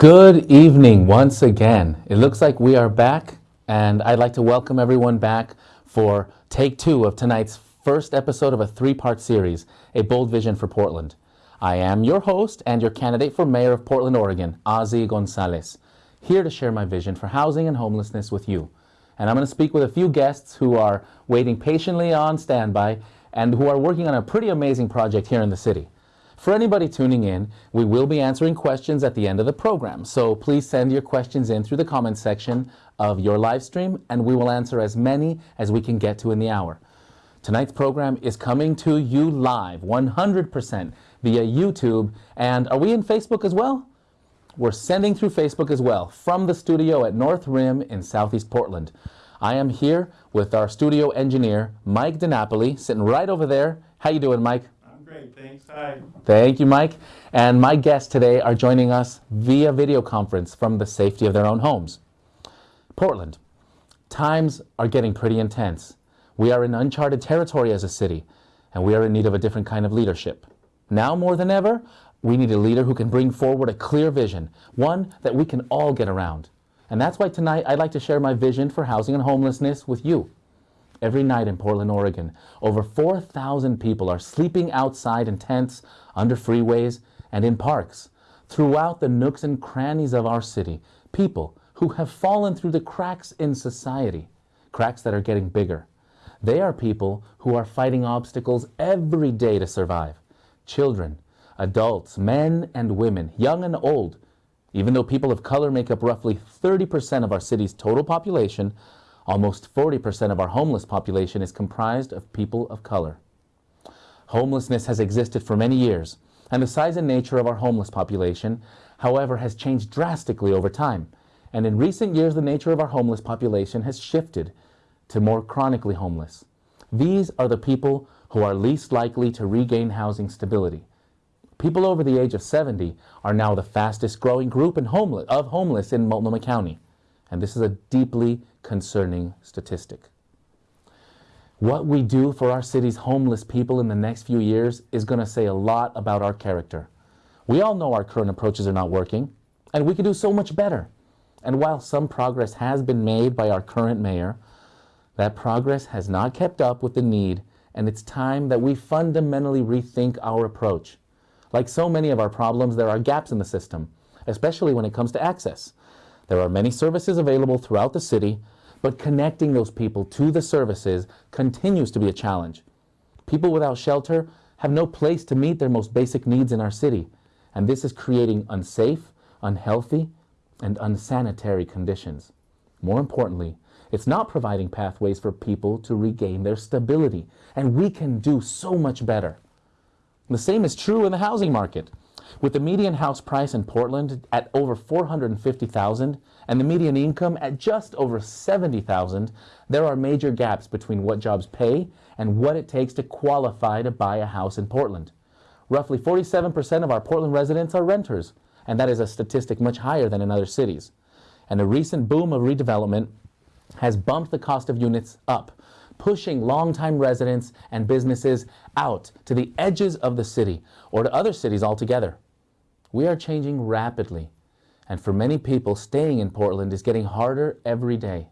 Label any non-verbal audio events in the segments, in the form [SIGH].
Good evening once again. It looks like we are back, and I'd like to welcome everyone back for take two of tonight's first episode of a three part series, A Bold Vision for Portland. I am your host and your candidate for mayor of Portland, Oregon, Ozzie Gonzalez, here to share my vision for housing and homelessness with you. And I'm going to speak with a few guests who are waiting patiently on standby and who are working on a pretty amazing project here in the city. For anybody tuning in, we will be answering questions at the end of the program. So please send your questions in through the comment section of your live stream and we will answer as many as we can get to in the hour. Tonight's program is coming to you live 100% via YouTube. And are we in Facebook as well? We're sending through Facebook as well from the studio at North Rim in Southeast Portland. I am here with our studio engineer, Mike DiNapoli, sitting right over there. How you doing, Mike? Great, thanks. Thank you, Mike. And my guests today are joining us via video conference from the safety of their own homes. Portland, times are getting pretty intense. We are in uncharted territory as a city, and we are in need of a different kind of leadership. Now more than ever, we need a leader who can bring forward a clear vision, one that we can all get around. And that's why tonight I'd like to share my vision for housing and homelessness with you. Every night in Portland, Oregon, over 4,000 people are sleeping outside in tents, under freeways, and in parks. Throughout the nooks and crannies of our city, people who have fallen through the cracks in society, cracks that are getting bigger. They are people who are fighting obstacles every day to survive. Children, adults, men and women, young and old. Even though people of color make up roughly 30% of our city's total population, Almost 40% of our homeless population is comprised of people of color. Homelessness has existed for many years, and the size and nature of our homeless population, however, has changed drastically over time. And in recent years, the nature of our homeless population has shifted to more chronically homeless. These are the people who are least likely to regain housing stability. People over the age of 70 are now the fastest growing group homeless, of homeless in Multnomah County. And this is a deeply concerning statistic. What we do for our city's homeless people in the next few years is going to say a lot about our character. We all know our current approaches are not working, and we can do so much better. And while some progress has been made by our current mayor, that progress has not kept up with the need, and it's time that we fundamentally rethink our approach. Like so many of our problems, there are gaps in the system, especially when it comes to access. There are many services available throughout the city, but connecting those people to the services continues to be a challenge. People without shelter have no place to meet their most basic needs in our city, and this is creating unsafe, unhealthy, and unsanitary conditions. More importantly, it's not providing pathways for people to regain their stability, and we can do so much better. The same is true in the housing market. With the median house price in Portland at over 450,000 and the median income at just over 70,000, there are major gaps between what jobs pay and what it takes to qualify to buy a house in Portland. Roughly 47% of our Portland residents are renters, and that is a statistic much higher than in other cities. And a recent boom of redevelopment has bumped the cost of units up, pushing longtime residents and businesses out to the edges of the city or to other cities altogether. We are changing rapidly, and for many people, staying in Portland is getting harder every day.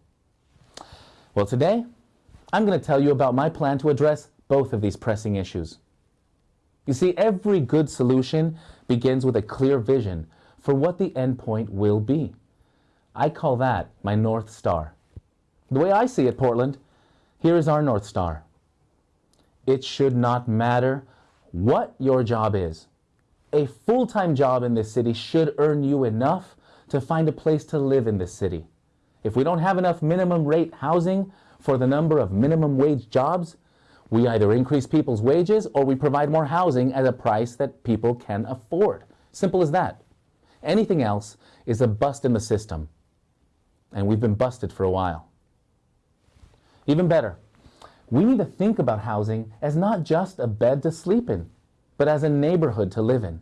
Well, today, I'm going to tell you about my plan to address both of these pressing issues. You see, every good solution begins with a clear vision for what the endpoint will be. I call that my North Star. The way I see it, Portland, here is our North Star. It should not matter what your job is. A full-time job in this city should earn you enough to find a place to live in this city. If we don't have enough minimum rate housing for the number of minimum wage jobs, we either increase people's wages or we provide more housing at a price that people can afford. Simple as that. Anything else is a bust in the system. And we've been busted for a while. Even better, we need to think about housing as not just a bed to sleep in, but as a neighborhood to live in.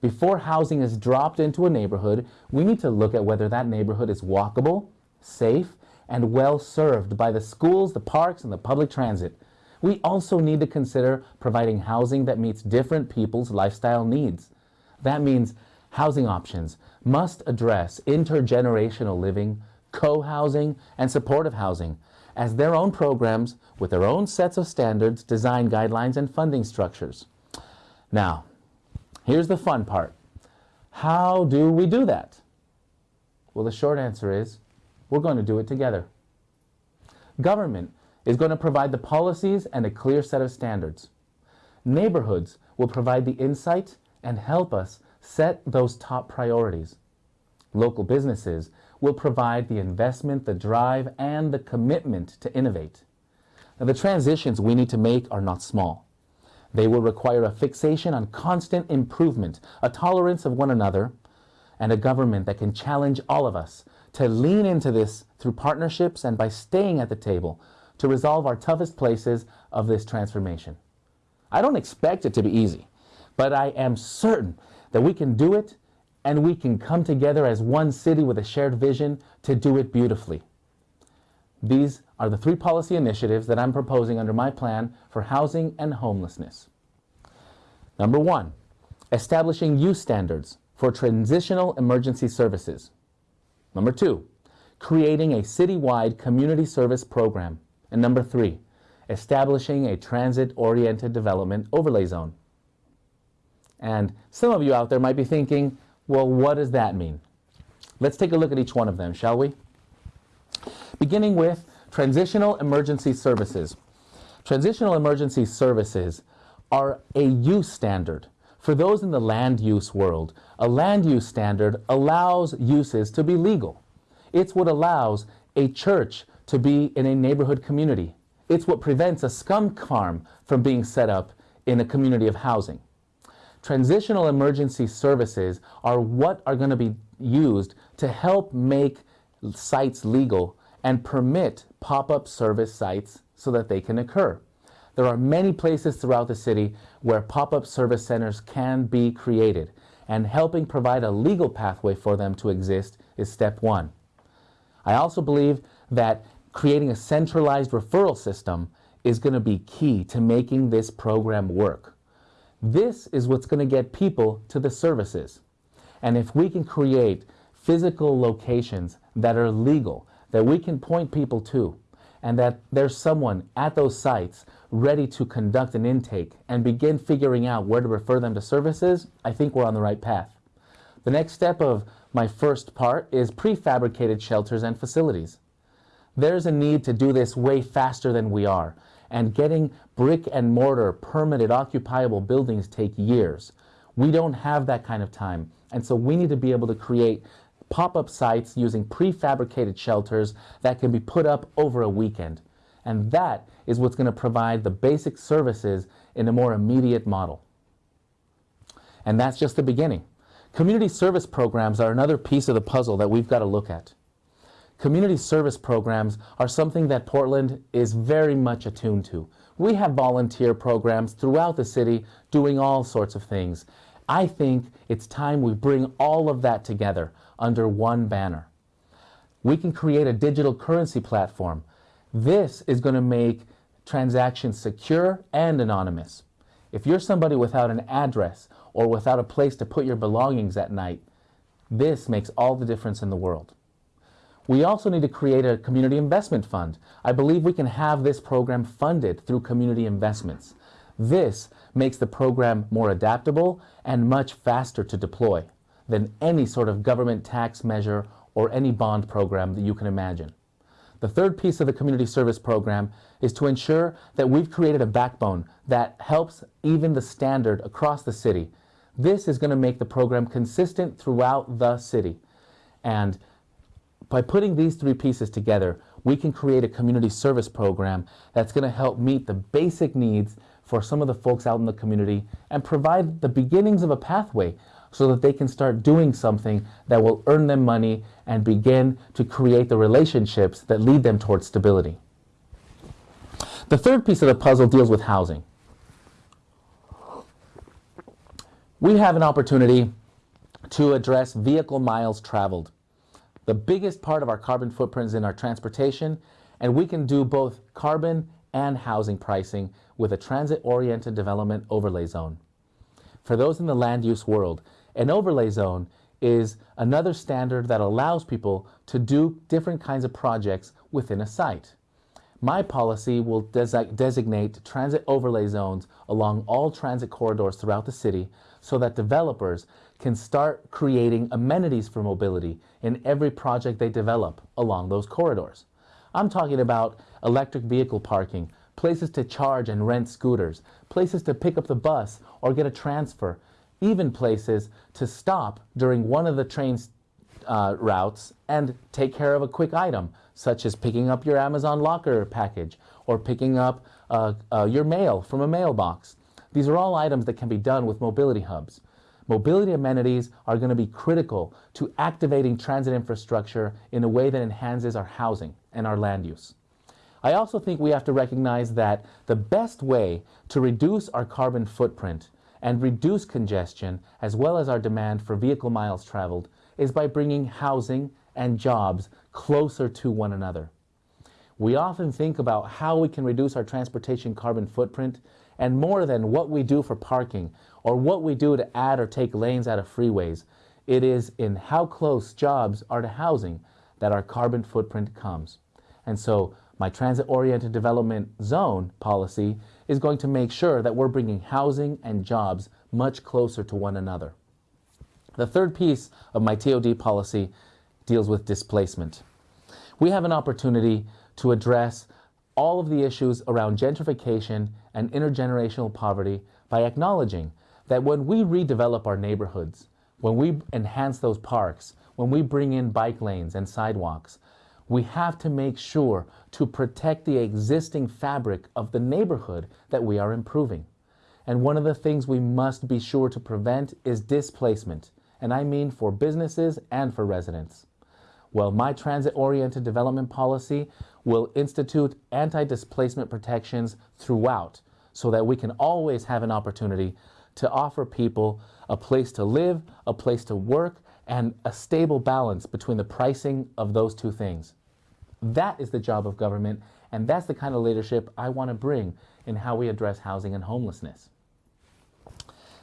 Before housing is dropped into a neighborhood, we need to look at whether that neighborhood is walkable, safe, and well served by the schools, the parks, and the public transit. We also need to consider providing housing that meets different people's lifestyle needs. That means housing options must address intergenerational living, co-housing, and supportive housing as their own programs with their own sets of standards, design guidelines, and funding structures. Now, here's the fun part. How do we do that? Well, the short answer is we're going to do it together. Government is going to provide the policies and a clear set of standards. Neighborhoods will provide the insight and help us set those top priorities. Local businesses will provide the investment, the drive, and the commitment to innovate. Now, the transitions we need to make are not small. They will require a fixation on constant improvement, a tolerance of one another, and a government that can challenge all of us to lean into this through partnerships and by staying at the table to resolve our toughest places of this transformation. I don't expect it to be easy, but I am certain that we can do it and we can come together as one city with a shared vision to do it beautifully. These are the three policy initiatives that I'm proposing under my plan for housing and homelessness. Number one, establishing use standards for transitional emergency services. Number two, creating a citywide community service program. And number three, establishing a transit-oriented development overlay zone. And some of you out there might be thinking, well, what does that mean? Let's take a look at each one of them, shall we? Beginning with transitional emergency services. Transitional emergency services are a use standard. For those in the land use world, a land use standard allows uses to be legal. It's what allows a church to be in a neighborhood community. It's what prevents a scum farm from being set up in a community of housing. Transitional emergency services are what are going to be used to help make sites legal and permit pop-up service sites so that they can occur. There are many places throughout the city where pop-up service centers can be created and helping provide a legal pathway for them to exist is step one. I also believe that creating a centralized referral system is going to be key to making this program work. This is what's going to get people to the services. And if we can create physical locations that are legal, that we can point people to, and that there's someone at those sites ready to conduct an intake and begin figuring out where to refer them to services, I think we're on the right path. The next step of my first part is prefabricated shelters and facilities. There's a need to do this way faster than we are and getting brick and mortar permitted occupiable buildings take years. We don't have that kind of time. And so we need to be able to create pop-up sites using prefabricated shelters that can be put up over a weekend. And that is what's going to provide the basic services in a more immediate model. And that's just the beginning. Community service programs are another piece of the puzzle that we've got to look at. Community service programs are something that Portland is very much attuned to. We have volunteer programs throughout the city doing all sorts of things. I think it's time we bring all of that together under one banner. We can create a digital currency platform. This is going to make transactions secure and anonymous. If you're somebody without an address or without a place to put your belongings at night, this makes all the difference in the world. We also need to create a community investment fund. I believe we can have this program funded through community investments. This makes the program more adaptable and much faster to deploy than any sort of government tax measure or any bond program that you can imagine. The third piece of the community service program is to ensure that we've created a backbone that helps even the standard across the city. This is going to make the program consistent throughout the city. And by putting these three pieces together, we can create a community service program that's going to help meet the basic needs for some of the folks out in the community and provide the beginnings of a pathway so that they can start doing something that will earn them money and begin to create the relationships that lead them towards stability. The third piece of the puzzle deals with housing. We have an opportunity to address vehicle miles traveled. The biggest part of our carbon footprint is in our transportation, and we can do both carbon and housing pricing with a transit-oriented development overlay zone. For those in the land use world, An overlay zone is another standard that allows people to do different kinds of projects within a site. My policy will desi designate transit overlay zones along all transit corridors throughout the city so that developers can start creating amenities for mobility in every project they develop along those corridors. I'm talking about electric vehicle parking, places to charge and rent scooters, places to pick up the bus or get a transfer, even places to stop during one of the train uh, routes and take care of a quick item, such as picking up your Amazon locker package or picking up uh, uh, your mail from a mailbox. These are all items that can be done with mobility hubs. Mobility amenities are going to be critical to activating transit infrastructure in a way that enhances our housing and our land use. I also think we have to recognize that the best way to reduce our carbon footprint and reduce congestion as well as our demand for vehicle miles traveled is by bringing housing and jobs closer to one another. We often think about how we can reduce our transportation carbon footprint and more than what we do for parking or what we do to add or take lanes out of freeways. It is in how close jobs are to housing that our carbon footprint comes. And so my transit-oriented development zone policy is going to make sure that we're bringing housing and jobs much closer to one another. The third piece of my TOD policy deals with displacement. We have an opportunity to address all of the issues around gentrification and intergenerational poverty by acknowledging that when we redevelop our neighborhoods, when we enhance those parks, when we bring in bike lanes and sidewalks, we have to make sure to protect the existing fabric of the neighborhood that we are improving. And one of the things we must be sure to prevent is displacement, and I mean for businesses and for residents. Well, my transit-oriented development policy will institute anti-displacement protections throughout so that we can always have an opportunity to offer people a place to live, a place to work, and a stable balance between the pricing of those two things. That is the job of government, and that's the kind of leadership I want to bring in how we address housing and homelessness.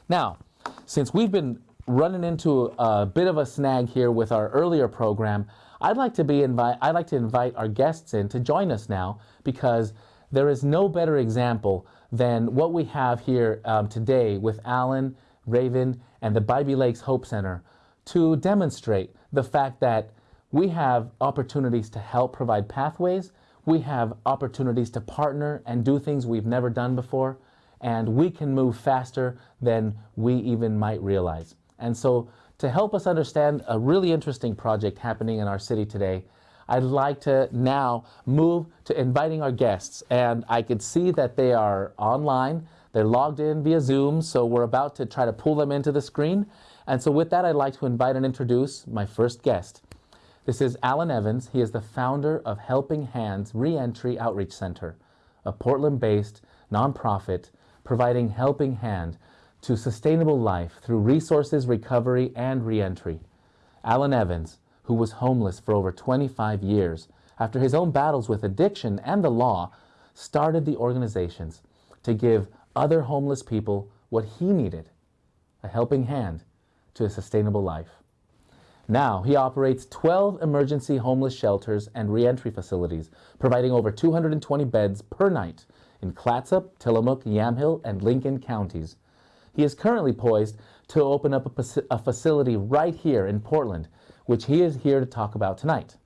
Now, since we've been running into a bit of a snag here with our earlier program, I'd like to be invite I'd like to invite our guests in to join us now because there is no better example than what we have here um, today with Alan, Raven, and the Bybee Lakes Hope Center to demonstrate the fact that we have opportunities to help provide pathways. We have opportunities to partner and do things we've never done before. And we can move faster than we even might realize. And so to help us understand a really interesting project happening in our city today, I'd like to now move to inviting our guests. And I could see that they are online. They're logged in via Zoom, so we're about to try to pull them into the screen. And so with that, I'd like to invite and introduce my first guest. This is Alan Evans. He is the founder of Helping Hands Reentry Outreach Center, a Portland-based nonprofit providing helping hand to sustainable life through resources, recovery, and reentry. Alan Evans, who was homeless for over 25 years, after his own battles with addiction and the law, started the organizations to give other homeless people what he needed, a helping hand to a sustainable life. Now, he operates 12 emergency homeless shelters and reentry facilities, providing over 220 beds per night in Clatsop, Tillamook, Yamhill, and Lincoln counties. He is currently poised to open up a, a facility right here in Portland, which he is here to talk about tonight.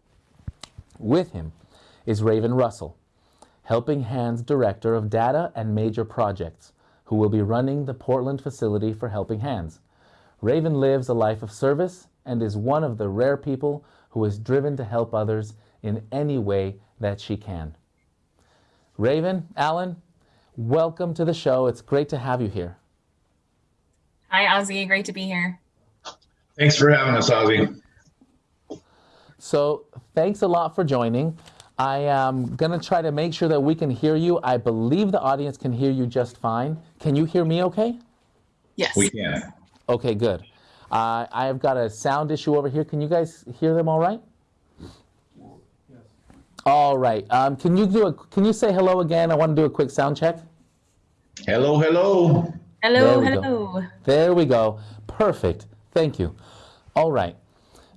With him is Raven Russell, Helping Hands Director of Data and Major Projects, who will be running the Portland facility for Helping Hands. Raven lives a life of service and is one of the rare people who is driven to help others in any way that she can. Raven, Alan, welcome to the show. It's great to have you here. Hi, Ozzie. Great to be here. Thanks for having us, Ozzie. So thanks a lot for joining. I am going to try to make sure that we can hear you. I believe the audience can hear you just fine. Can you hear me okay? Yes. We can. Okay, good. Uh, I've got a sound issue over here. Can you guys hear them all right? Yes. All right. Um, can you do a? Can you say hello again? I want to do a quick sound check. Hello, hello. Hello, There we hello. go. There we go. Perfect. Thank you. All right.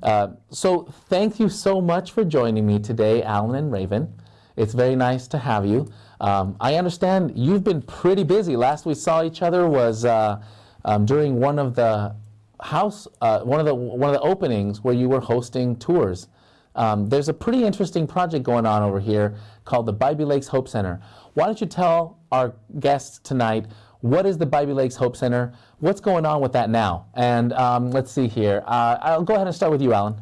Uh, so thank you so much for joining me today, Alan and Raven. It's very nice to have you. Um, I understand you've been pretty busy. Last we saw each other was uh, um, during one of the house, uh, one of the one of the openings where you were hosting tours. Um, there's a pretty interesting project going on over here called the Bybee Lakes Hope Center. Why don't you tell our guests tonight what is the Bybee Lakes Hope Center? What's going on with that now? And um, let's see here. Uh, I'll go ahead and start with you, Alan.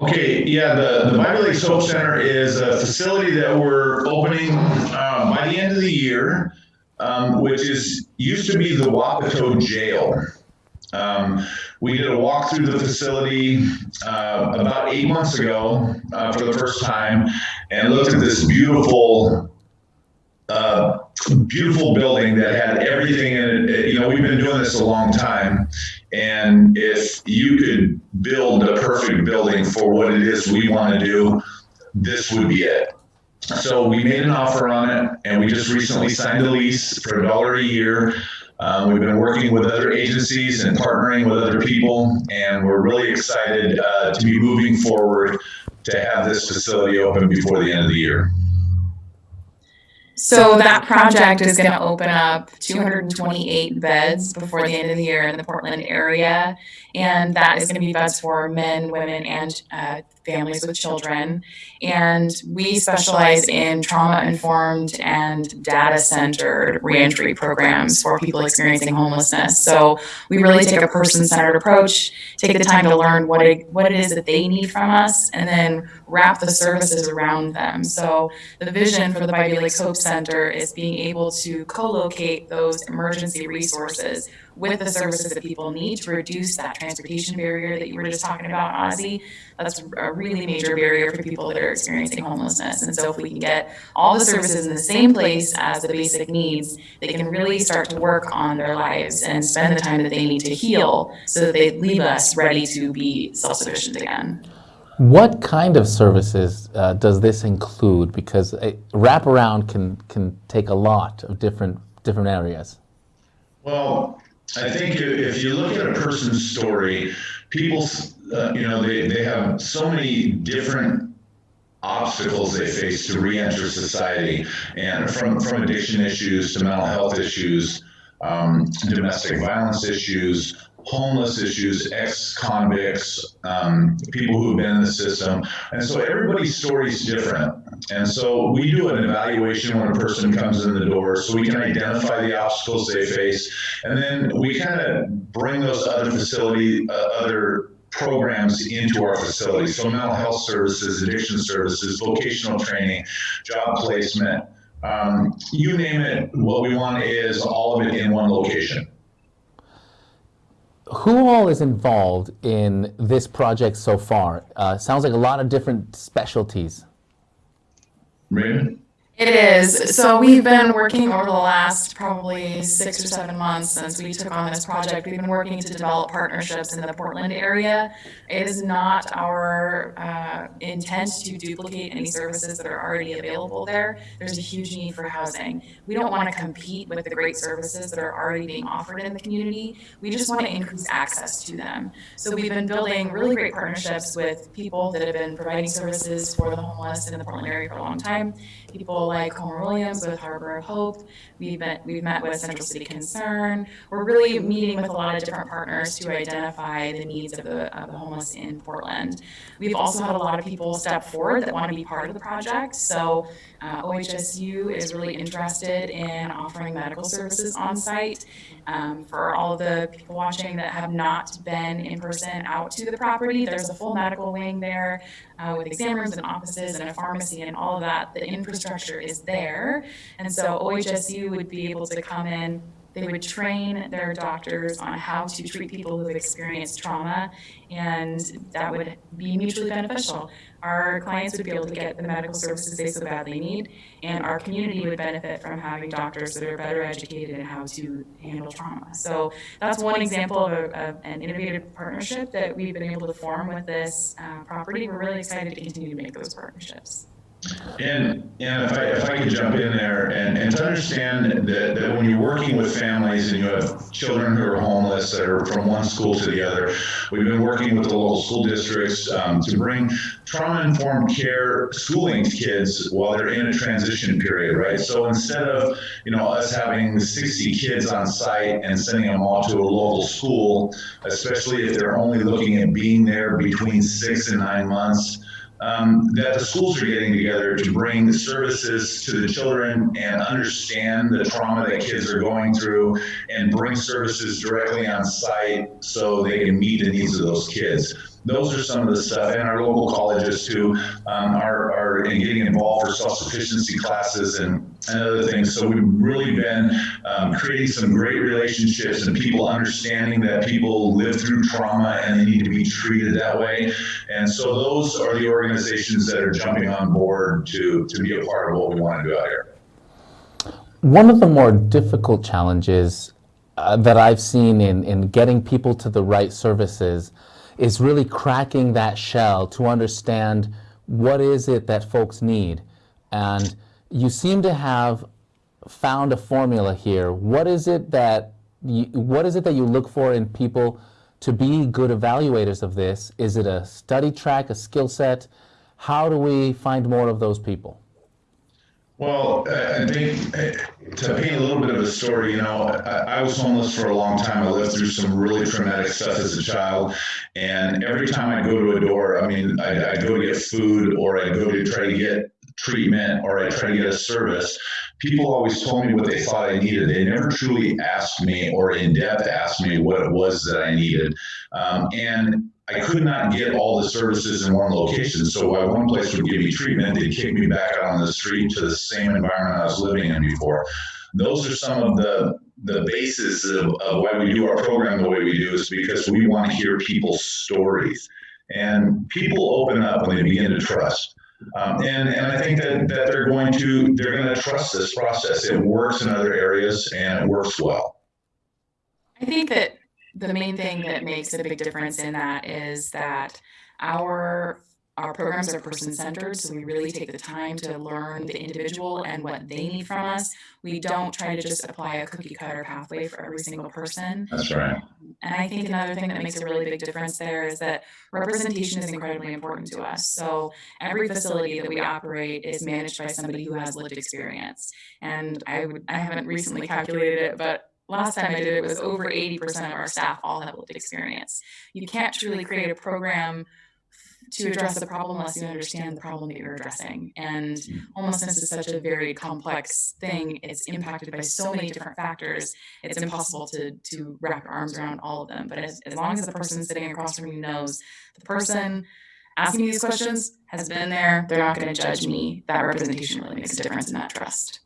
Okay, yeah, the, the Bybee Lakes Hope Center is a facility that we're opening um, by the end of the year, um, which is used to be the Wapato Jail. Um, we did a walk through the facility uh, about eight months ago uh, for the first time and looked at this beautiful uh, beautiful building that had everything in it. You know, we've been doing this a long time. And if you could build a perfect building for what it is we want to do, this would be it. So we made an offer on it, and we just recently signed a lease for a dollar a year. Um, we've been working with other agencies and partnering with other people, and we're really excited uh, to be moving forward to have this facility open before the end of the year. So that project is going to open up 228 beds before the end of the year in the Portland area. And that is going to be beds for men, women, and uh, families with children. And we specialize in trauma informed and data centered reentry programs for people experiencing homelessness. So we really take a person centered approach, take the time to learn what it, what it is that they need from us, and then wrap the services around them. So the vision for the Bybee Lakes Hope Center is being able to co-locate those emergency resources with the services that people need to reduce that transportation barrier that you were just talking about, Ozzie. That's a really major barrier for people that are experiencing homelessness. And so if we can get all the services in the same place as the basic needs, they can really start to work on their lives and spend the time that they need to heal so that they leave us ready to be self-sufficient again. What kind of services uh, does this include? Because a wraparound can can take a lot of different different areas. Well, I think if you look at a person's story, people, uh, you know, they, they have so many different obstacles they face to re-enter society and from, from addiction issues to mental health issues, um, domestic violence issues, homeless issues, ex-convicts, um, people who've been in the system. And so everybody's story is different. And so we do an evaluation when a person comes in the door so we can identify the obstacles they face. And then we kind of bring those other facility, uh, other programs into our facility. So mental health services, addiction services, vocational training, job placement, um, you name it, what we want is all of it in one location who all is involved in this project so far? Uh, sounds like a lot of different specialties. Raymond? It is. So we've been working over the last probably six or seven months since we took on this project. We've been working to develop partnerships in the Portland area. It is not our uh, intent to duplicate any services that are already available there. There's a huge need for housing. We don't want to compete with the great services that are already being offered in the community. We just want to increase access to them. So we've been building really great partnerships with people that have been providing services for the homeless in the Portland area for a long time people like Homer Williams with Harbor of Hope. We've met, we've met with Central City Concern. We're really meeting with a lot of different partners to identify the needs of the, of the homeless in Portland. We've also had a lot of people step forward that want to be part of the project. So uh, OHSU is really interested in offering medical services on site. Um, for all of the people watching that have not been in person out to the property, there's a full medical wing there uh, with exam rooms and offices and a pharmacy and all of that. The infrastructure is there. And so OHSU would be able to come in they would train their doctors on how to treat people who have experienced trauma, and that would be mutually beneficial. Our clients would be able to get the medical services they so badly need, and our community would benefit from having doctors that are better educated in how to handle trauma. So that's one example of, a, of an innovative partnership that we've been able to form with this uh, property. We're really excited to continue to make those partnerships. And, and if I, if I could jump in there and, and to understand that, that when you're working with families and you have children who are homeless that are from one school to the other, we've been working with the local school districts um, to bring trauma-informed care schooling to kids while they're in a transition period, right? So instead of, you know, us having 60 kids on site and sending them all to a local school, especially if they're only looking at being there between six and nine months, um, that the schools are getting together to bring the services to the children and understand the trauma that kids are going through and bring services directly on site so they can meet the needs of those kids those are some of the stuff, and our local colleges too um, are, are getting involved for self-sufficiency classes and, and other things. So we've really been um, creating some great relationships and people understanding that people live through trauma and they need to be treated that way. And so those are the organizations that are jumping on board to, to be a part of what we want to do out here. One of the more difficult challenges uh, that I've seen in, in getting people to the right services is really cracking that shell to understand what is it that folks need. And you seem to have found a formula here. What is it that you, what is it that you look for in people to be good evaluators of this? Is it a study track, a skill set? How do we find more of those people? Well, I think to paint a little bit of a story, you know, I, I, was homeless for a long time. I lived through some really traumatic stuff as a child. And every time I go to a door, I mean, I, I go to get food or I go to try to get treatment or I try to get a service, people always told me what they thought I needed. They never truly asked me or in depth asked me what it was that I needed. Um, and I could not get all the services in one location. So while one place would give me treatment, they'd kick me back out on the street to the same environment I was living in before. Those are some of the the basis of, of why we do our program the way we do is because we want to hear people's stories. And people open up when they begin to trust. Um, and, and I think that, that they're going to they're going to trust this process. It works in other areas and it works well. I think that the main thing that makes a big difference in that is that our our programs are person centered, so we really take the time to learn the individual and what they need from us. We don't try to just apply a cookie cutter pathway for every single person. That's right. And I think another thing that makes a really big difference there is that representation is incredibly important to us. So every facility that we operate is managed by somebody who has lived experience. And I would I haven't recently calculated it, but last time I did it, was over 80% of our staff all have lived experience. You can't truly create a program to address the problem unless you understand the problem that you're addressing. And homelessness is such a very complex thing. It's impacted by so many different factors. It's impossible to to wrap your arms around all of them. But as, as long as the person sitting across from you knows the person asking these questions has been there, they're not going to judge me. That representation really makes a difference in that trust.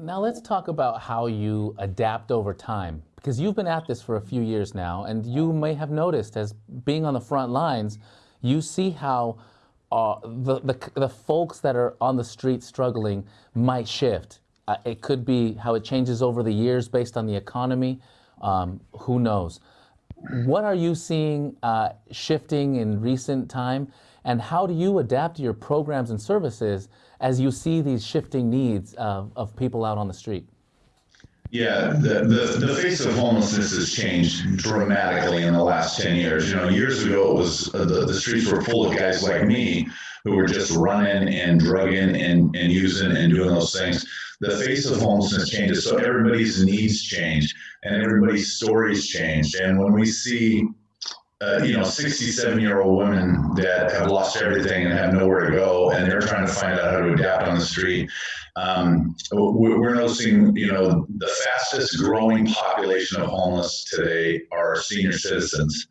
Now let's talk about how you adapt over time because you've been at this for a few years now and you may have noticed as being on the front lines you see how uh, the, the, the folks that are on the street struggling might shift. Uh, it could be how it changes over the years based on the economy. Um, who knows? What are you seeing uh, shifting in recent time? And how do you adapt your programs and services as you see these shifting needs of, of people out on the street? Yeah, the, the, the face of homelessness has changed dramatically in the last 10 years. You know, years ago, it was uh, the, the streets were full of guys like me who were just running and drugging and, and using and doing those things. The face of homelessness changes. So everybody's needs change and everybody's stories change. And when we see uh, you know, 67 year old women that have lost everything and have nowhere to go, and they're trying to find out how to adapt on the street. Um, we're noticing, you know, the fastest growing population of homeless today are senior citizens.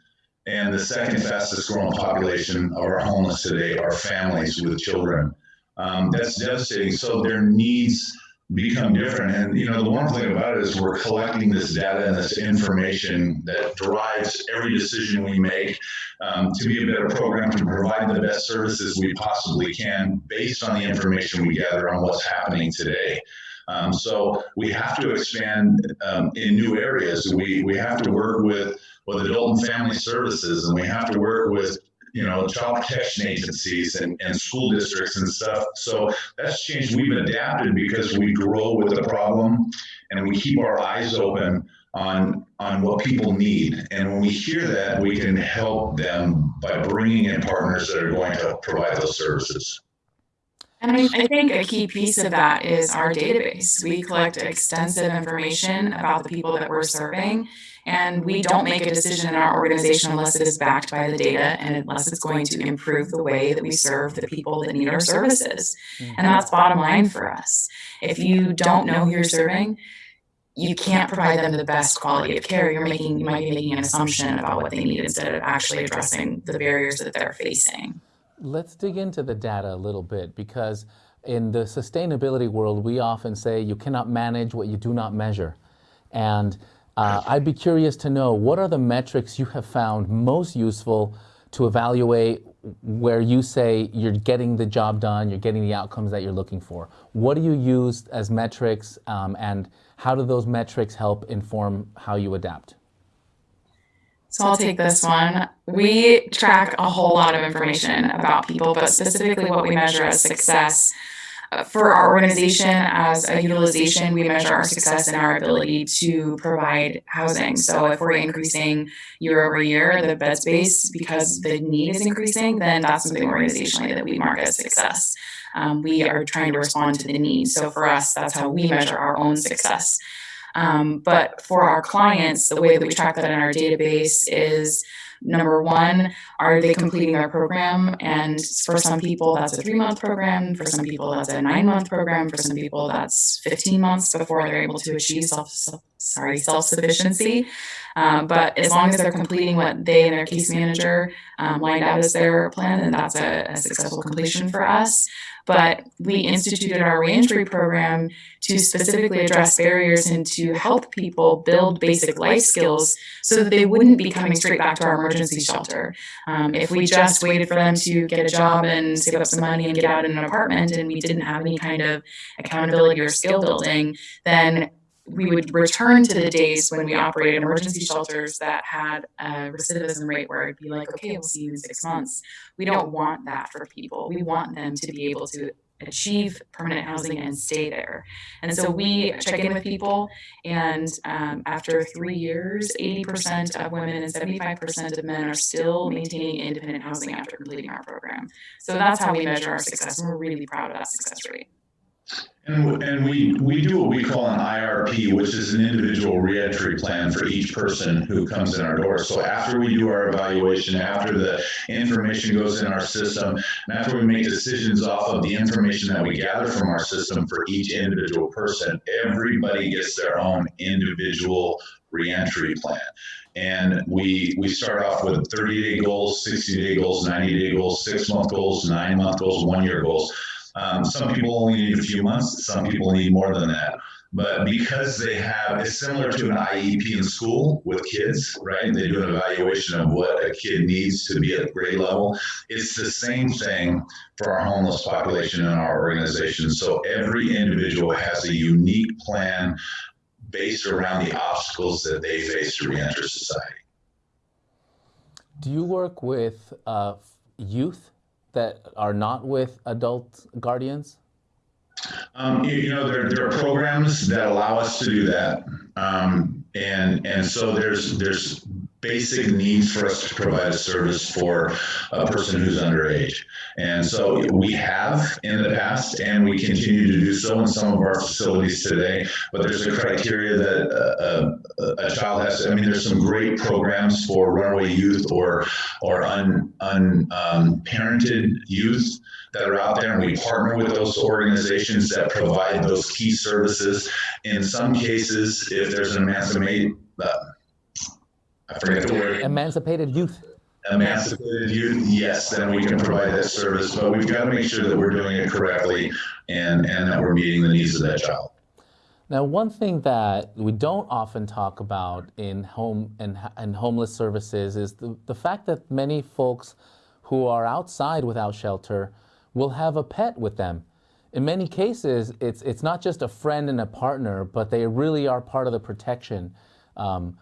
And the second fastest growing population of our homeless today are families with children. Um, that's devastating. So their needs become different. And you know, the wonderful thing about it is we're collecting this data and this information that drives every decision we make um, to be a better program to provide the best services we possibly can based on the information we gather on what's happening today. Um, so we have to expand um, in new areas. We we have to work with with adult and family services, and we have to work with you know, child protection agencies and, and school districts and stuff. So that's changed. We've adapted because we grow with the problem and we keep our eyes open on on what people need. And when we hear that, we can help them by bringing in partners that are going to provide those services. And I, I think a key piece of that is our database. We collect extensive information about the people that we're serving, and we don't make a decision in our organization unless it is backed by the data and unless it's going to improve the way that we serve the people that need our services. Mm-hmm. And that's bottom line for us. If you don't know who you're serving, you can't provide them the best quality of care. You're making, you might be making an assumption about what they need instead of actually addressing the barriers that they're facing. Let's dig into the data a little bit because in the sustainability world, we often say you cannot manage what you do not measure. And uh, I'd be curious to know what are the metrics you have found most useful to evaluate where you say you're getting the job done, you're getting the outcomes that you're looking for. What do you use as metrics um, and how do those metrics help inform how you adapt? So I'll take this one. We track a whole lot of information about people, but specifically what we measure as success. Uh, For our organization as a utilization, we measure our success in our ability to provide housing. So if we're increasing year over year, the bed space, because the need is increasing, then that's something organizationally that we mark as success. Um, we are trying to respond to the need. So for us, that's how we measure our own success. Um, but for our clients, the way that we track that in our database is number one, are they completing their program? And for some people, that's a three month program. For some people, that's a nine month program. For some people, that's 15 months before they're able to achieve self, sorry, self sufficiency. Um, but as long as they're completing what they and their case manager um, lined out as their plan, then that's a, a successful completion for us but we instituted our reentry program to specifically address barriers and to help people build basic life skills so that they wouldn't be coming straight back to our emergency shelter. Um, if we just waited for them to get a job and save up some money and get out in an apartment and we didn't have any kind of accountability or skill building, then we would return to the days when we operated emergency shelters that had a recidivism rate where it'd be like, okay, we'll see you in six months. We don't want that for people. We want them to be able to achieve permanent housing and stay there. And so we check in with people, and um, after three years, 80% of women and 75% of men are still maintaining independent housing after completing our program. So that's how we measure our success, and we're really proud of that success rate. And, and we, we do what we call an IRP, which is an individual reentry plan for each person who comes in our door. So after we do our evaluation, after the information goes in our system, and after we make decisions off of the information that we gather from our system for each individual person, everybody gets their own individual reentry plan. And we we start off with 30 day goals, 60 day goals, 90 day goals, six month goals, nine month goals, one year goals. Um, some people only need a few months, some people need more than that. But because they have, it's similar to an IEP in school with kids, right? They do an evaluation of what a kid needs to be at grade level. It's the same thing for our homeless population in our organization. So every individual has a unique plan based around the obstacles that they face to reenter society. Do you work with uh, youth that are not with adult guardians? Um, you, you know, there, there are programs that allow us to do that. Um, and, and so there's, there's basic needs for us to provide a service for a person who's underage. And so we have in the past, and we continue to do so in some of our facilities today. But there's a criteria that a, a, a child has. I mean, there's some great programs for runaway youth or or un, un um, youth that are out there, and we partner with those organizations that provide those key services. In some cases, if there's an emancipate. Uh, I forget the word. Emancipated youth. Emancipated youth, yes, then we can provide that service, but we've got to make sure that we're doing it correctly and, and that we're meeting the needs of that child. Now, one thing that we don't often talk about in home and, and homeless services is the, the fact that many folks who are outside without shelter will have a pet with them. In many cases, it's, it's not just a friend and a partner, but they really are part of the protection. Um,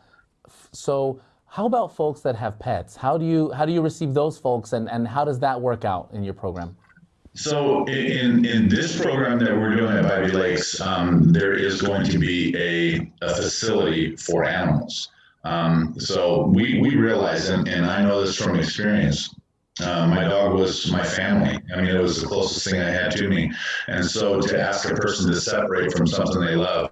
so How about folks that have pets? How do you how do you receive those folks, and, and how does that work out in your program? So in, in this program that we're doing at Bybee Lakes, um, there is going to be a, a facility for animals. Um, so we, we realize, and, and I know this from experience, uh, my dog was my family. I mean, it was the closest thing I had to me. And so to ask a person to separate from something they love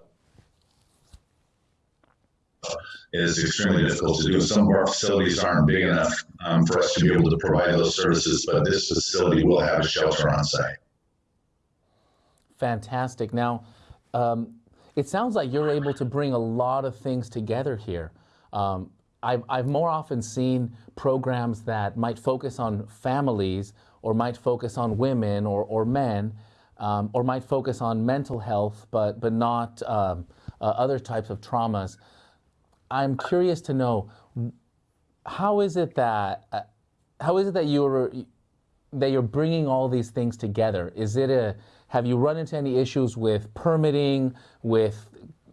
is extremely difficult to do. Some of our facilities aren't big enough um, for us to be able to provide those services, but this facility will have a shelter on site. Fantastic. Now, um, it sounds like you're able to bring a lot of things together here. Um, I've, I've more often seen programs that might focus on families or might focus on women or, or men um, or might focus on mental health but, but not um, uh, other types of traumas. I'm curious to know how is it that uh, how is it that you're that you're bringing all these things together? Is it a have you run into any issues with permitting, with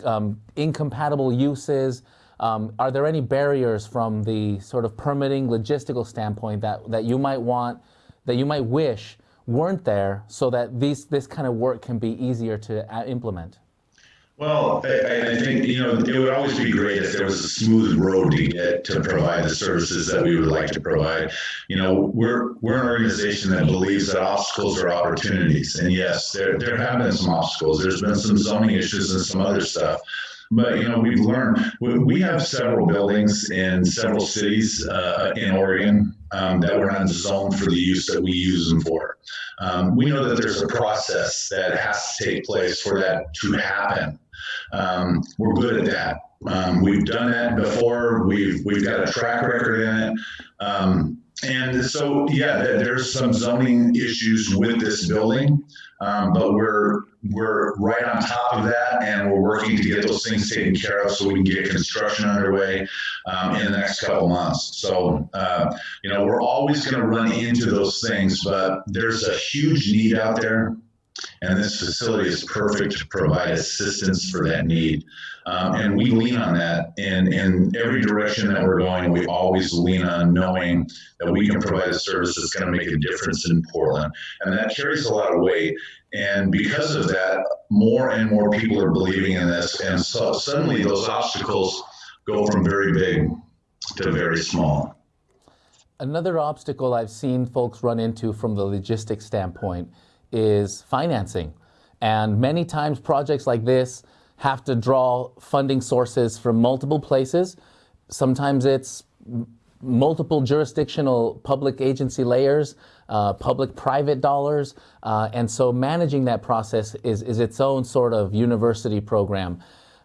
um, incompatible uses? Um, are there any barriers from the sort of permitting logistical standpoint that, that you might want, that you might wish weren't there so that these, this kind of work can be easier to uh, implement? Well, I, I, think you know it would always be great if there was a smooth road to get to provide the services that we would like to provide. You know, we're we're an organization that believes that obstacles are opportunities, and yes, there there have been some obstacles. There's been some zoning issues and some other stuff. But you know, we've learned we have several buildings in several cities uh, in Oregon um, that were not zoned for the use that we use them for. Um, we know that there's a process that has to take place for that to happen. Um, we're good at that. Um, we've done that before. We've we've got a track record in it. Um, and so, yeah, there's some zoning issues with this building, um, but we're we're right on top of that, and we're working to get those things taken care of so we can get construction underway um, in the next couple months. So, uh, you know, we're always going to run into those things, but there's a huge need out there and this facility is perfect to provide assistance for that need. Um, and we lean on that in, in every direction that we're going. We always lean on knowing that we can provide a service that's going to make a difference in Portland. And that carries a lot of weight. And because of that, more and more people are believing in this. And so suddenly those obstacles go from very big to very small. Another obstacle I've seen folks run into from the logistics standpoint is financing. And many times projects like this have to draw funding sources from multiple places. Sometimes it's multiple jurisdictional public agency layers, uh, public-private dollars, uh, and so managing that process is, is its own sort of university program.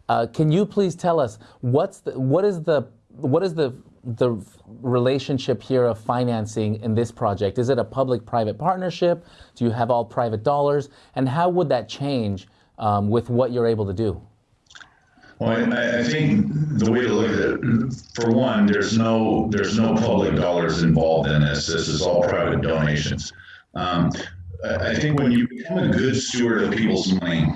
Uh, can you please tell us what's the, what is the what is the the relationship here of financing in this project? Is it a public-private partnership? Do you have all private dollars? And how would that change um, with what you're able to do? Well, I, I, think the way to look at it, for one, there's no there's no public dollars involved in this. This is all private donations. Um, I think when you become a good steward of people's money,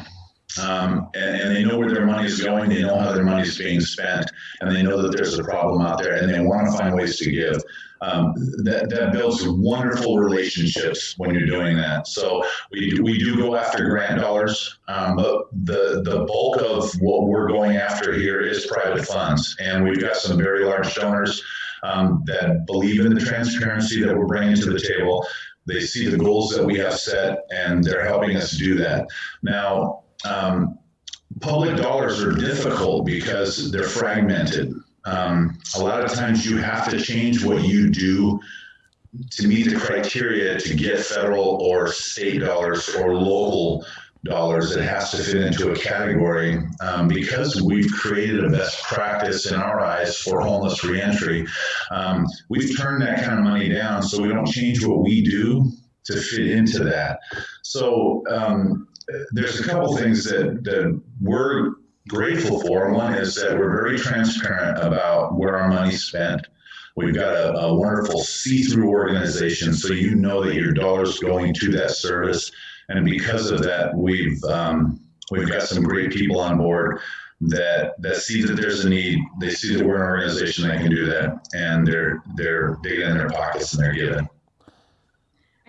um, and, and, they know where their money is going. They know how their money is being spent, and they know that there's a problem out there, and they want to find ways to give. Um, that, that builds wonderful relationships when you're doing that. So we do, we do go after grant dollars, um, but the the bulk of what we're going after here is private funds, and we've got some very large donors um, that believe in the transparency that we're bringing to the table. They see the goals that we have set, and they're helping us do that. Now, um, public dollars are difficult because they're fragmented. Um, a lot of times you have to change what you do to meet the criteria to get federal or state dollars or local dollars. It has to fit into a category um, because we've created a best practice in our eyes for homeless reentry. Um, we've turned that kind of money down so we don't change what we do to fit into that. So um, there's a couple things that, that we're grateful for. One is that we're very transparent about where our money's spent. We've got a, a wonderful see-through organization, so you know that your dollar's going to that service. And because of that, we've um, we've got some great people on board. that that see that there's a need. They see that we're an organization that can do that, and they're they're digging in their pockets and they're giving.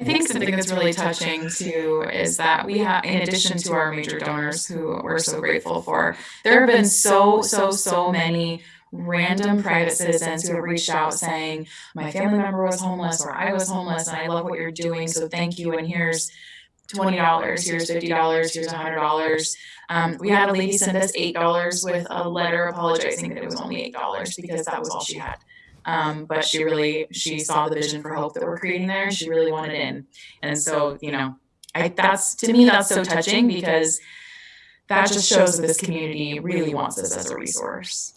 I think something that's really touching too is that we have, in addition to our major donors who we're so grateful for, there have been so, so, so many random private citizens who have reached out saying, my family member was homeless or I was homeless and I love what you're doing, so thank you. And here's twenty dollars, here's fifty dollars, here's a hundred dollars. Um, we had a lady send us eight dollars with a letter apologizing that it was only eight dollars because that was all she had. Um, but she really, she saw the vision for hope that we're creating there and she really wanted in. And so, you know, I, that's, to me, that's so touching because that just shows that this community really wants this as a resource.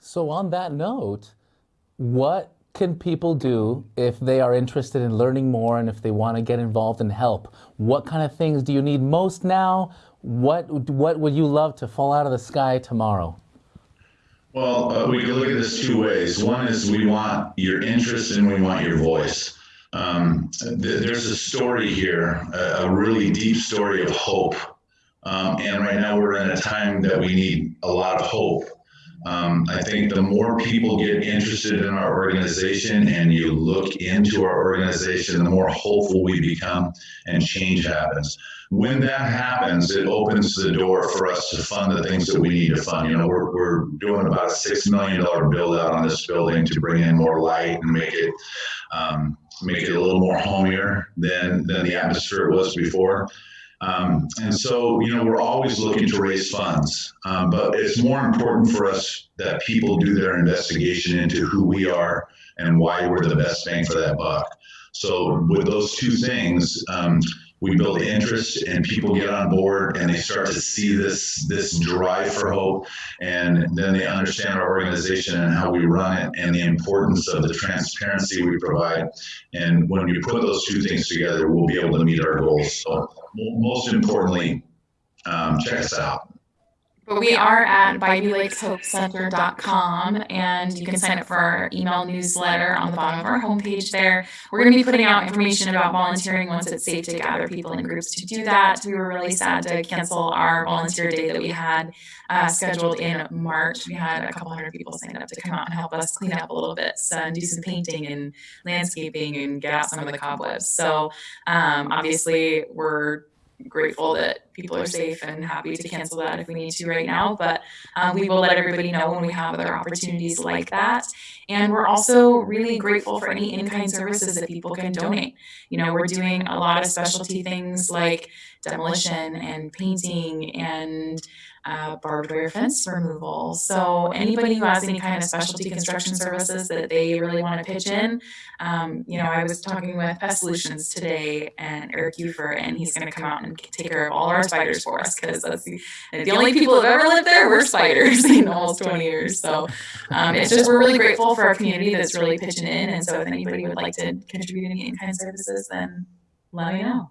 So, on that note, what can people do if they are interested in learning more and if they want to get involved and help? What kind of things do you need most now? What, what would you love to fall out of the sky tomorrow? Well, uh, we can look at this two ways. One is we want your interest and we want your voice. Um, th- there's a story here, a, a, really deep story of hope. Um, and right now we're in a time that we need a lot of hope. Um, I think the more people get interested in our organization and you look into our organization, the more hopeful we become and change happens. When that happens, it opens the door for us to fund the things that we need to fund. You know, we're, we're doing about a $6 million build out on this building to bring in more light and make it, um, make it a little more homier than, than the atmosphere it was before. Um, and so, you know, we're always looking to raise funds, um, but it's more important for us that people do their investigation into who we are and why we're the best bang for that buck. So, with those two things, um, we build interest and people get on board and they start to see this this drive for hope. And then they understand our organization and how we run it and the importance of the transparency we provide. And when we put those two things together we'll be able to meet our goals. So most importantly um, check us out but we are at BybeeLakesHopeCenter.com and you can sign up for our email newsletter on the bottom of our homepage there. We're going to be putting out information about volunteering once it's safe to gather people in groups to do that. We were really sad to cancel our volunteer day that we had uh, scheduled in March. We had a couple hundred people sign up to come out and help us clean up a little bit so, and do some painting and landscaping and get out some of the cobwebs. So um, obviously we're grateful that people are safe and happy to cancel that if we need to right now. But um, we will let everybody know when we have other opportunities like that. And we're also really grateful for any in-kind services that people can donate. You know, we're doing a lot of specialty things like demolition and painting and uh, barbed wire fence removal. So anybody who has any kind of specialty construction services that they really want to pitch in, um, you know, I was talking with Pest Solutions today and Eric Ufer, and he's going to come out and take care of all our spiders for us because that's the, the only people who've ever lived there were spiders [LAUGHS] in almost 20 years. So um, it's just we're really grateful for our community that's really pitching in. And so if anybody would like to contribute any kind of services, then let me know.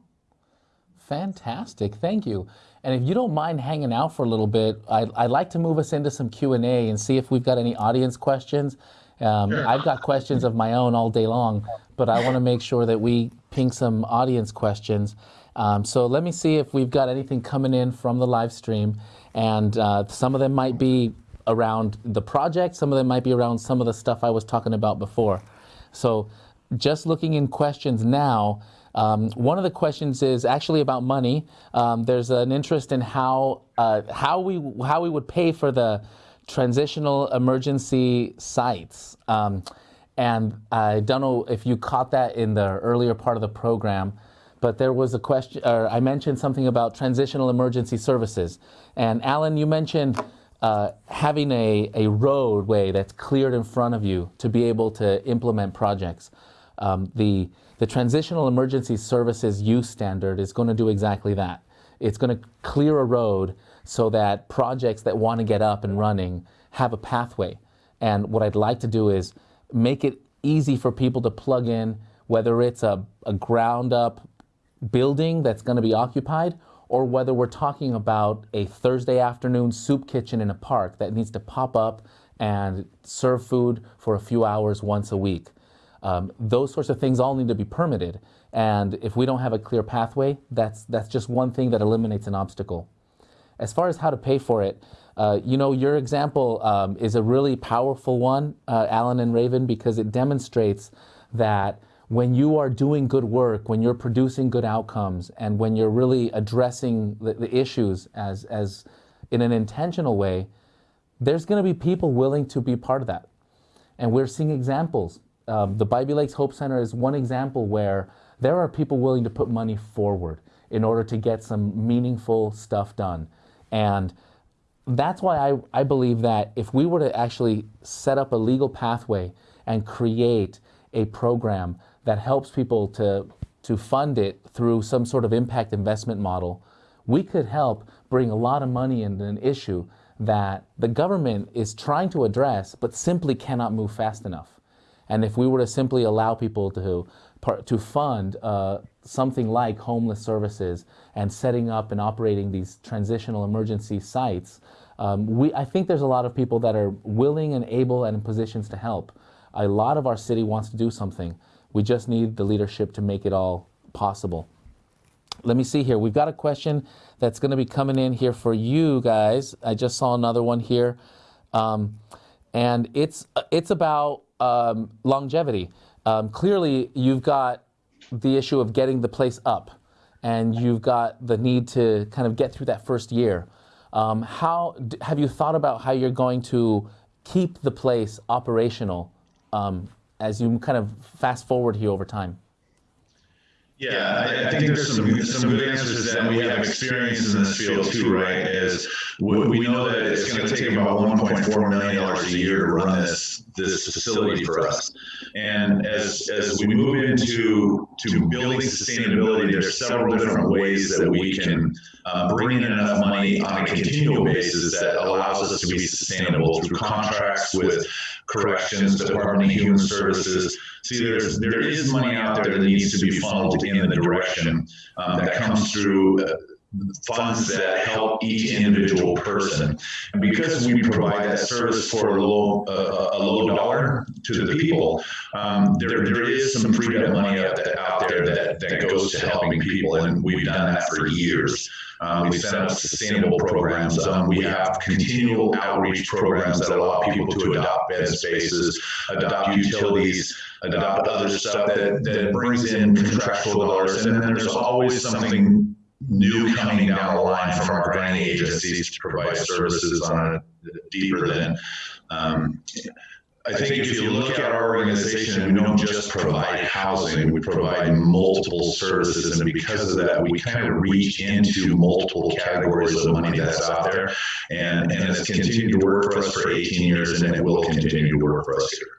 Fantastic, thank you. And if you don't mind hanging out for a little bit, I'd, I'd like to move us into some Q&A and see if we've got any audience questions. Um, sure. I've got questions of my own all day long, but I want to make sure that we ping some audience questions. Um, so let me see if we've got anything coming in from the live stream. And uh, some of them might be around the project, some of them might be around some of the stuff I was talking about before. So just looking in questions now, um, one of the questions is actually about money. Um, there's an interest in how uh, how we how we would pay for the transitional emergency sites. Um, and I don't know if you caught that in the earlier part of the program, but there was a question, or I mentioned something about transitional emergency services. And Alan, you mentioned uh, having a, a roadway that's cleared in front of you to be able to implement projects. Um, the the Transitional Emergency Services Use Standard is going to do exactly that. It's going to clear a road so that projects that want to get up and running have a pathway. And what I'd like to do is make it easy for people to plug in, whether it's a, a ground up building that's going to be occupied or whether we're talking about a Thursday afternoon soup kitchen in a park that needs to pop up and serve food for a few hours once a week. Um, those sorts of things all need to be permitted. And if we don't have a clear pathway, that's, that's just one thing that eliminates an obstacle. as far as how to pay for it, uh, you know, your example um, is a really powerful one, uh, Alan and Raven, because it demonstrates that when you are doing good work, when you're producing good outcomes, and when you're really addressing the, the issues as, as in an intentional way, there's going to be people willing to be part of that. And we're seeing examples. Um, the Bybee Lakes Hope Center is one example where there are people willing to put money forward in order to get some meaningful stuff done. And that's why I, I believe that if we were to actually set up a legal pathway and create a program that helps people to, to fund it through some sort of impact investment model, we could help bring a lot of money into an issue that the government is trying to address but simply cannot move fast enough. And if we were to simply allow people to, to fund uh, something like homeless services and setting up and operating these transitional emergency sites, um, we, I think there's a lot of people that are willing and able and in positions to help. A lot of our city wants to do something. We just need the leadership to make it all possible. Let me see here. We've got a question that's going to be coming in here for you guys. I just saw another one here. Um, and it's, it's about um, longevity. Um, clearly, you've got the issue of getting the place up, and you've got the need to kind of get through that first year. Um, how have you thought about how you're going to keep the place operational um, as you kind of fast forward here over time? Yeah, I, I, think there's some some good answers that we have experience in this field too, right? Is we, we know that it's going to take about 1.4 million dollars a year to run this this facility for us, and as as we move into to building sustainability, there's several different ways that we can uh, bring in enough money on a continual basis that allows us to be sustainable through contracts with corrections, Department of Human Services. See, there's there is money out there that needs to be funneled in the direction um, that comes through. Uh, funds that help each individual person. And because we provide that service for a low, uh, a low dollar to the people, um, there, there is some freed up money out, out there that, that goes to helping people. And we've done that for years. Um, we set up sustainable programs. Um, we have continual outreach programs that allow people to adopt bed spaces, adopt utilities, adopt other stuff that, that brings in contractual dollars. And then there's always something new coming down the line from our granting agencies to provide services on a deeper than um, I think if you look at our organization, we don't just provide housing, we provide multiple services. And because of that, we kind of reach into multiple categories of money that's out there. And, and it's continued to work for us for 18 years, and it will continue to work for us here.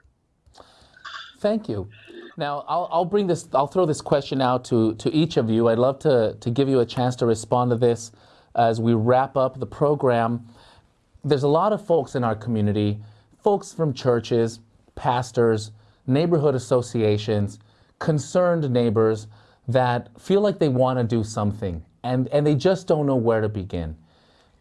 Thank you. Now, I'll, I'll bring this, I'll throw this question out to, to each of you. I'd love to, to give you a chance to respond to this as we wrap up the program. There's a lot of folks in our community folks from churches, pastors, neighborhood associations, concerned neighbors that feel like they want to do something and, and they just don't know where to begin.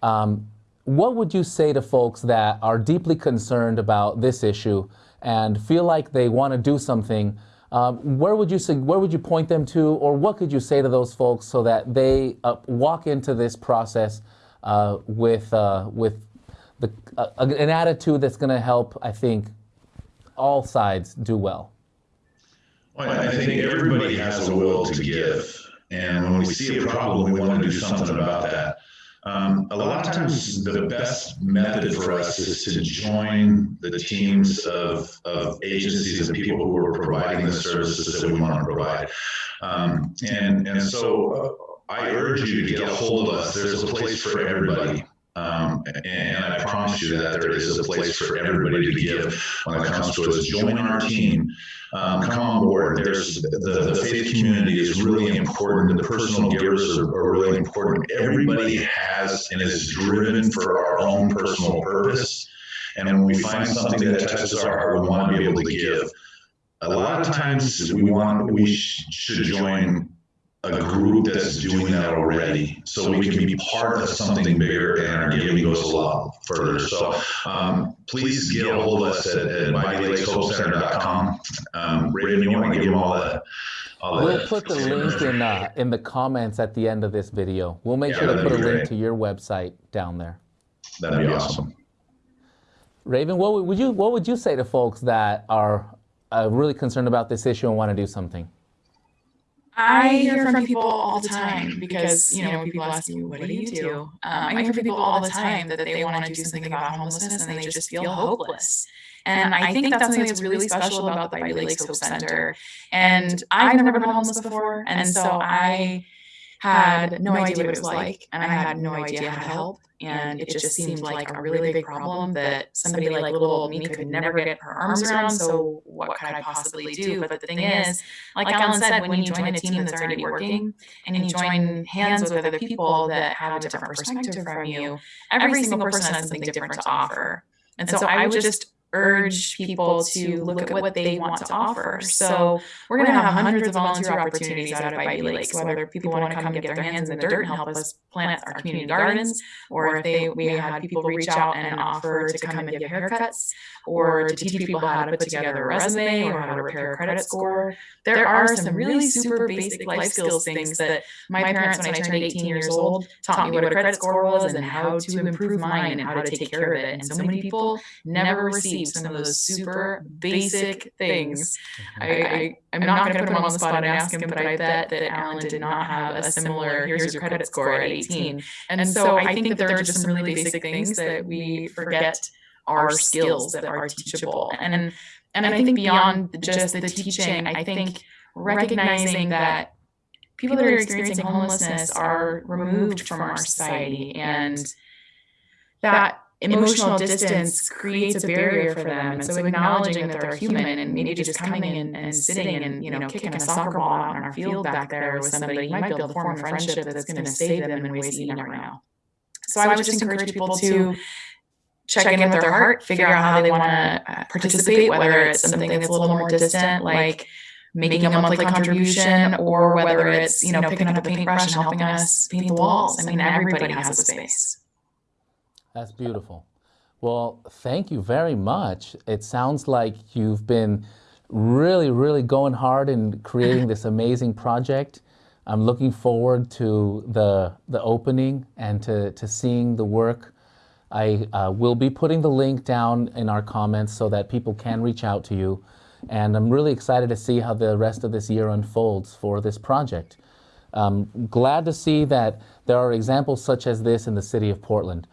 Um, what would you say to folks that are deeply concerned about this issue and feel like they want to do something? Um, where would you where would you point them to, or what could you say to those folks so that they uh, walk into this process uh, with uh, with the, uh, an attitude that's going to help, I think, all sides do well? well? I think everybody has a will to give. And when we see a problem, we want to do something about that. Um, a lot of times, the best method for us is to join the teams of, of agencies and people who are providing the services that we want to provide. Um, and, and so uh, I urge you to get a hold of us. There's a place for everybody. Um, and I promise you that there is a place for everybody to give when it comes to us. Join our team. Um, come on board. There's the, the faith community is really important. The personal givers are, are really important. Everybody has and is driven for our own personal purpose. And when we find something that touches our heart, we want to be able to give. A lot of times we want we sh- should join a group that's doing that already so we can be part of something bigger and our giving goes a lot further. So um, please get a hold of us at, at. Um, Raven, you want to give them all the, I'll We'll put the link in uh, in the comments at the end of this video. We'll make Yeah, sure to put a link to your website down there. That'd be awesome. Raven, what would you what would you say to folks that are uh, really concerned about this issue and want to do something? I hear from people all the time because, you know, people ask me, what do you do? Um, I hear from people all the time that they want to do something about homelessness and they just feel hopeless. And I think that's something that's really special about the Bybee Lakes Hope Center. And I've never been homeless before. And so I had no idea what it was like and I had no idea how to help. And it just seemed like a really big problem that somebody like little old me could never get her arms around. So what could I possibly do? But the thing is, like Alan said, when you join a team that's already working and you join hands with other people that have a different perspective from you, every single person has something different to offer. And so I would just urge people to look at what they want to offer. So we're going to have hundreds of volunteer opportunities out at Bybee Lakes, whether people want to come and get their hands in the dirt and help us plant our community gardens, or if they we had people reach out and offer to come and give haircuts, or to teach people how to put together a resume or how to repair a credit score. There are some really super basic life skills things that my parents, when I turned 18 years old, taught me what a credit score was and how to improve mine and how to take care of it. And so many people never receive some of those super basic things. Mm-hmm. I, I I'm not going to put him on the spot and ask him, but I bet that Alan did not have a similar here's your credit score at 18. And so I think that there are just some really basic things that we forget are skills that are teachable. And and I think beyond just the teaching, I think recognizing that people that are experiencing homelessness are removed from our society and that emotional distance creates a barrier for them. And so acknowledging that they're human and maybe just coming in and sitting and, you know, kicking a soccer ball out in our field back there with somebody, you might be able to form a friendship that's going to save them in ways that you never know. So I would just encourage people to check in with their heart, figure out how they want to participate, whether it's something that's a little more distant, like making a monthly contribution, or whether it's, you know, picking up a paintbrush and helping us paint the walls. I mean, everybody has a space. That's beautiful. Well, thank you very much. It sounds like you've been really, really going hard in creating this [LAUGHS] amazing project. I'm looking forward to the the opening and to, to seeing the work. I uh, will be putting the link down in our comments so that people can reach out to you. And I'm really excited to see how the rest of this year unfolds for this project. Um, glad to see that there are examples such as this in the city of Portland.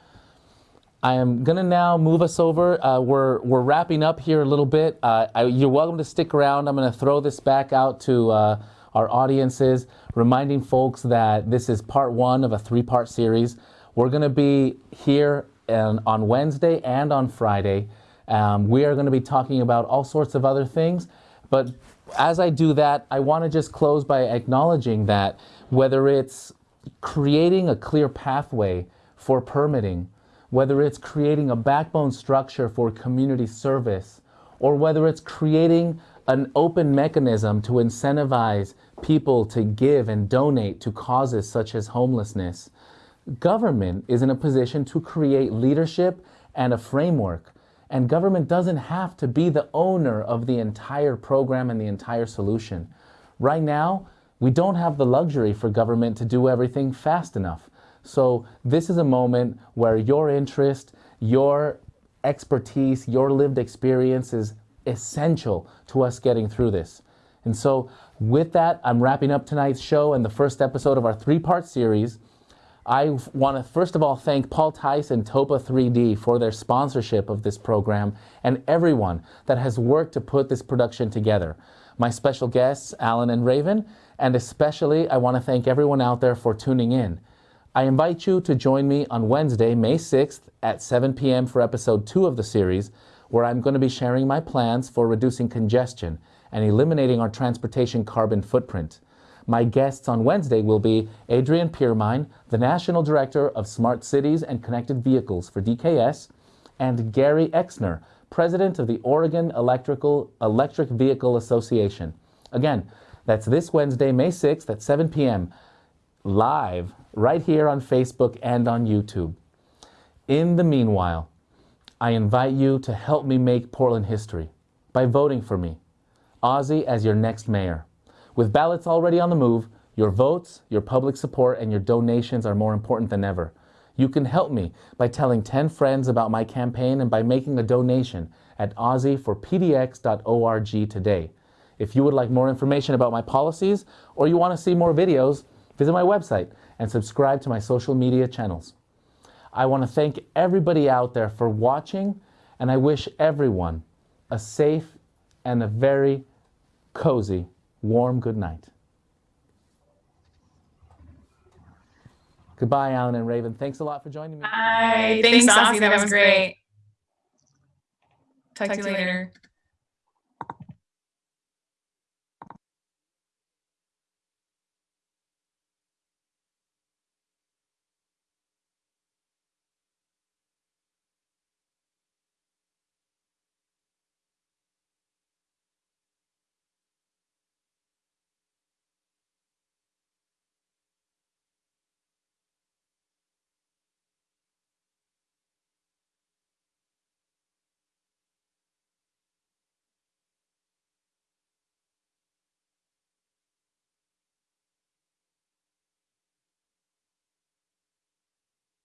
I am going to now move us over. Uh, we're, we're wrapping up here a little bit. Uh, I, you're welcome to stick around. I'm going to throw this back out to uh, our audiences, reminding folks that this is part one of a three part series. We're going to be here and on Wednesday and on Friday. Um, we are going to be talking about all sorts of other things. But as I do that, I want to just close by acknowledging that whether it's creating a clear pathway for permitting, whether it's creating a backbone structure for community service, or whether it's creating an open mechanism to incentivize people to give and donate to causes such as homelessness, government is in a position to create leadership and a framework. And government doesn't have to be the owner of the entire program and the entire solution. Right now, we don't have the luxury for government to do everything fast enough. So this is a moment where your interest, your expertise, your lived experience is essential to us getting through this. And so with that, I'm wrapping up tonight's show and the first episode of our three-part series. I want to first of all thank Paul Tice and Topa 3D for their sponsorship of this program and everyone that has worked to put this production together. My special guests, Alan and Raven, and especially I want to thank everyone out there for tuning in. I invite you to join me on Wednesday, May 6th at 7 p.m. for episode 2 of the series, where I'm going to be sharing my plans for reducing congestion and eliminating our transportation carbon footprint. My guests on Wednesday will be Adrian Piermine, the National Director of Smart Cities and Connected Vehicles for DKS, and Gary Exner, President of the Oregon Electrical Electric Vehicle Association. Again, that's this Wednesday, May 6th at 7 p.m. live right here on Facebook and on YouTube. In the meanwhile, I invite you to help me make Portland history by voting for me, Ozzie, as your next mayor. With ballots already on the move, your votes, your public support, and your donations are more important than ever. You can help me by telling 10 friends about my campaign and by making a donation at ozzieforpdx.org today. If you would like more information about my policies or you want to see more videos, visit my website and subscribe to my social media channels. I want to thank everybody out there for watching, and I wish everyone a safe and a very cozy, warm good night. Goodbye, Alan and Raven. Thanks a lot for joining me. Bye. Thanks, Ozzie. That was great. Talk to you later.